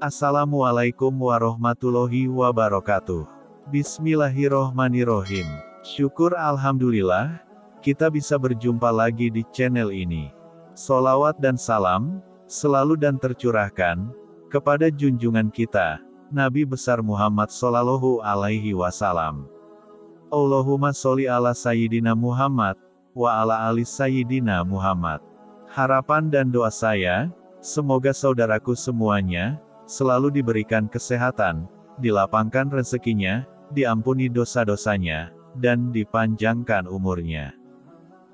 Assalamualaikum warahmatullahi wabarakatuh. Bismillahirrohmanirrohim. Syukur Alhamdulillah, kita bisa berjumpa lagi di channel ini. Solawat dan salam, selalu dan tercurahkan, kepada junjungan kita, Nabi besar Muhammad Sallallahu Alaihi Wasallam. Allahumma sholli ala Sayyidina Muhammad, wa ala ali Sayyidina Muhammad. Harapan dan doa saya, semoga saudaraku semuanya, selalu diberikan kesehatan, dilapangkan rezekinya, diampuni dosa-dosanya, dan dipanjangkan umurnya.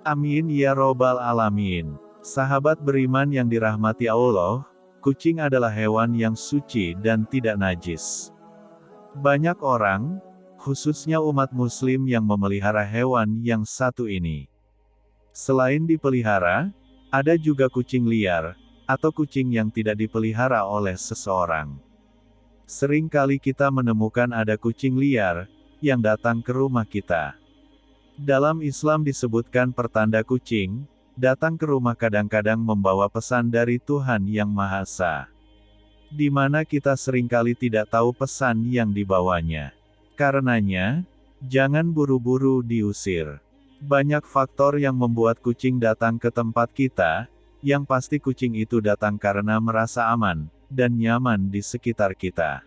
Amin ya robbal alamin. Sahabat beriman yang dirahmati Allah, kucing adalah hewan yang suci dan tidak najis. Banyak orang, khususnya umat muslim yang memelihara hewan yang satu ini. Selain dipelihara, ada juga kucing liar, atau kucing yang tidak dipelihara oleh seseorang. Sering kali kita menemukan ada kucing liar, yang datang ke rumah kita. Dalam Islam disebutkan pertanda kucing, datang ke rumah kadang-kadang membawa pesan dari Tuhan Yang Maha Esa. Di mana kita sering kali tidak tahu pesan yang dibawanya. Karenanya, jangan buru-buru diusir. Banyak faktor yang membuat kucing datang ke tempat kita, yang pasti kucing itu datang karena merasa aman, dan nyaman di sekitar kita.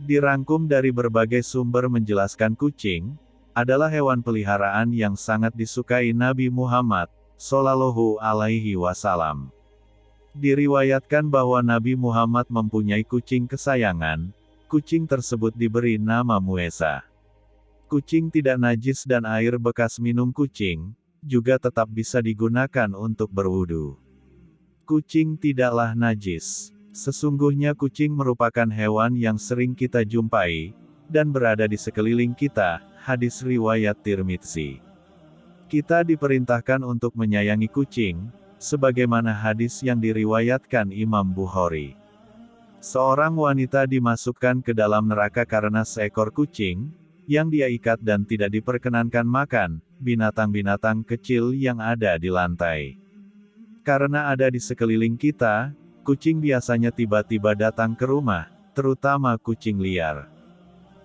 Dirangkum dari berbagai sumber menjelaskan kucing, adalah hewan peliharaan yang sangat disukai Nabi Muhammad, Sallallahu Alaihi Wasallam. Diriwayatkan bahwa Nabi Muhammad mempunyai kucing kesayangan, kucing tersebut diberi nama Muesa. Kucing tidak najis dan air bekas minum kucing, juga tetap bisa digunakan untuk berwudu. Kucing tidaklah najis. Sesungguhnya kucing merupakan hewan yang sering kita jumpai, dan berada di sekeliling kita, hadis riwayat Tirmidzi. Kita diperintahkan untuk menyayangi kucing, sebagaimana hadis yang diriwayatkan Imam Bukhari. Seorang wanita dimasukkan ke dalam neraka karena seekor kucing, yang dia ikat dan tidak diperkenankan makan, binatang-binatang kecil yang ada di lantai. Karena ada di sekeliling kita, Kucing biasanya tiba-tiba datang ke rumah, terutama kucing liar.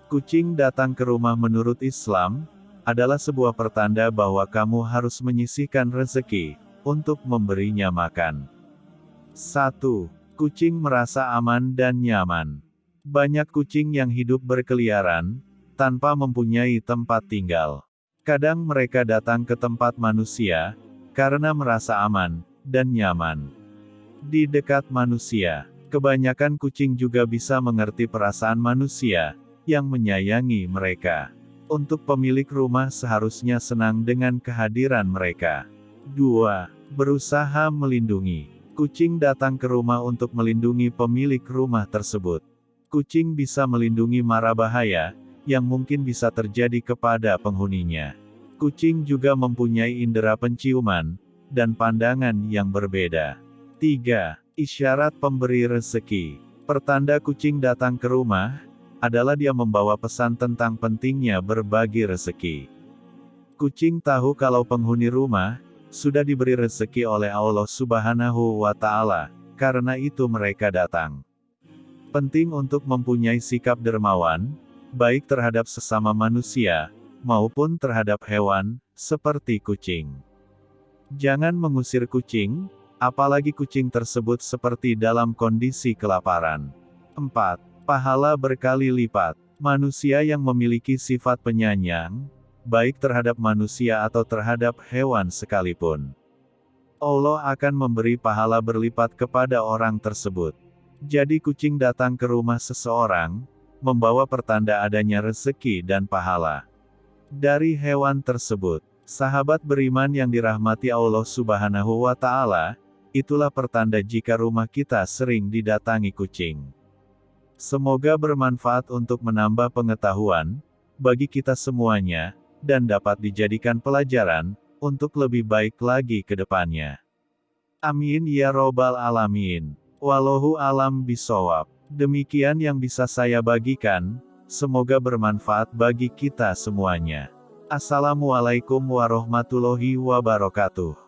Kucing datang ke rumah menurut Islam, adalah sebuah pertanda bahwa kamu harus menyisihkan rezeki, untuk memberinya makan. 1. Kucing merasa aman dan nyaman. Banyak kucing yang hidup berkeliaran, tanpa mempunyai tempat tinggal. Kadang mereka datang ke tempat manusia, karena merasa aman, dan nyaman. Di dekat manusia, kebanyakan kucing juga bisa mengerti perasaan manusia, yang menyayangi mereka. Untuk pemilik rumah seharusnya senang dengan kehadiran mereka. 2. Berusaha melindungi. Kucing datang ke rumah untuk melindungi pemilik rumah tersebut. Kucing bisa melindungi mara bahaya, yang mungkin bisa terjadi kepada penghuninya. Kucing juga mempunyai indera penciuman, dan pandangan yang berbeda. 3. Isyarat pemberi rezeki. Pertanda kucing datang ke rumah, adalah dia membawa pesan tentang pentingnya berbagi rezeki. Kucing tahu kalau penghuni rumah, sudah diberi rezeki oleh Allah subhanahu wa ta'ala, karena itu mereka datang. Penting untuk mempunyai sikap dermawan, baik terhadap sesama manusia, maupun terhadap hewan, seperti kucing. Jangan mengusir kucing, Apalagi kucing tersebut seperti dalam kondisi kelaparan. 4. Pahala berkali lipat. Manusia yang memiliki sifat penyayang, baik terhadap manusia atau terhadap hewan sekalipun. Allah akan memberi pahala berlipat kepada orang tersebut. Jadi kucing datang ke rumah seseorang, membawa pertanda adanya rezeki dan pahala. Dari hewan tersebut, sahabat beriman yang dirahmati Allah Subhanahu wa Ta'ala, Itulah pertanda jika rumah kita sering didatangi kucing. Semoga bermanfaat untuk menambah pengetahuan bagi kita semuanya, dan dapat dijadikan pelajaran untuk lebih baik lagi ke depannya. Amin ya Robbal 'Alamin. Wallahu alam bisawab. Demikian yang bisa saya bagikan. Semoga bermanfaat bagi kita semuanya. Assalamualaikum warahmatullahi wabarakatuh.